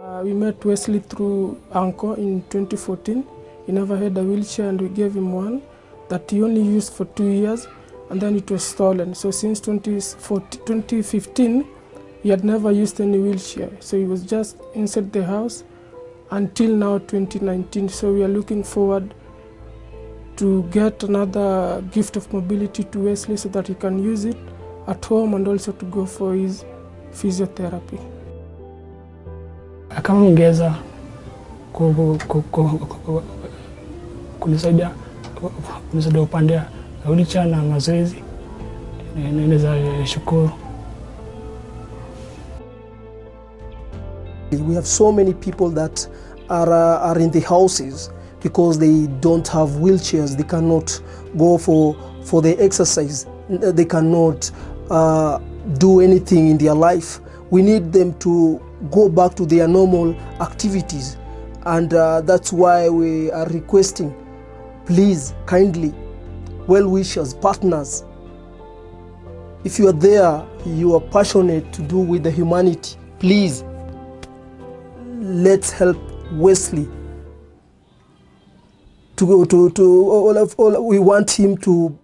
Uh, we met Wesley through Uncle in 2014. He never had a wheelchair and we gave him one that he only used for two years and then it was stolen. So since 2015, he had never used any wheelchair. So he was just inside the house until now 2019. So we are looking forward to get another gift of mobility to Wesley so that he can use it at home and also to go for his physiotherapy. Kama mngeweza kunisaidia kunisaidia upande wa wheelchair na mazoezi, naweza shukuru. We have so many people that are, uh, are in the houses because they don't have wheelchairs. They cannot go for, for the exercise. They cannot uh, do anything in their life. We need them to go back to their normal activities. And uh, that's why we are requesting, please, kindly, well-wishers, partners, if you are there, you are passionate to do with the humanity, please let's help Wesley to go to, to all of all we want him to